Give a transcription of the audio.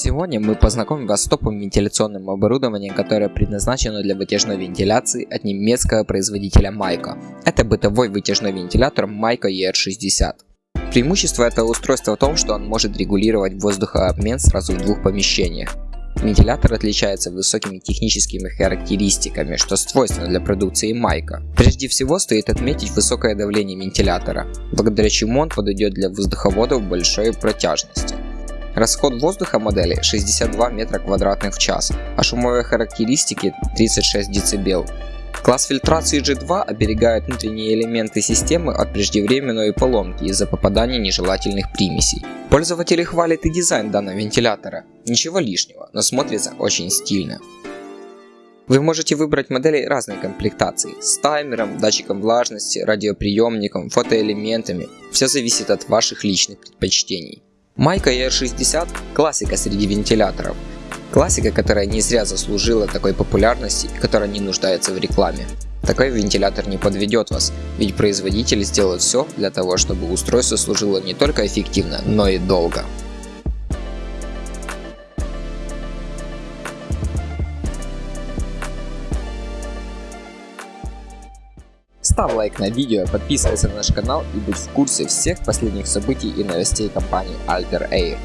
Сегодня мы познакомим вас с топовым вентиляционным оборудованием, которое предназначено для вытяжной вентиляции от немецкого производителя Майка. Это бытовой вытяжной вентилятор Майка ER60. Преимущество этого устройства в том, что он может регулировать воздухообмен сразу в двух помещениях. Вентилятор отличается высокими техническими характеристиками, что свойственно для продукции Майка. Прежде всего стоит отметить высокое давление вентилятора, благодаря чему он подойдет для воздуховодов большой протяжности. Расход воздуха модели 62 метра квадратных в час, а шумовые характеристики 36 дБ. Класс фильтрации G2 оберегает внутренние элементы системы от преждевременной поломки из-за попадания нежелательных примесей. Пользователи хвалят и дизайн данного вентилятора. Ничего лишнего, но смотрится очень стильно. Вы можете выбрать модели разной комплектации с таймером, датчиком влажности, радиоприемником, фотоэлементами. Все зависит от ваших личных предпочтений. Майка ER60 – классика среди вентиляторов. Классика, которая не зря заслужила такой популярности и которая не нуждается в рекламе. Такой вентилятор не подведет вас, ведь производитель сделает все для того, чтобы устройство служило не только эффективно, но и долго. Ставь лайк на видео, подписывайся на наш канал и будь в курсе всех последних событий и новостей компании Alter Air.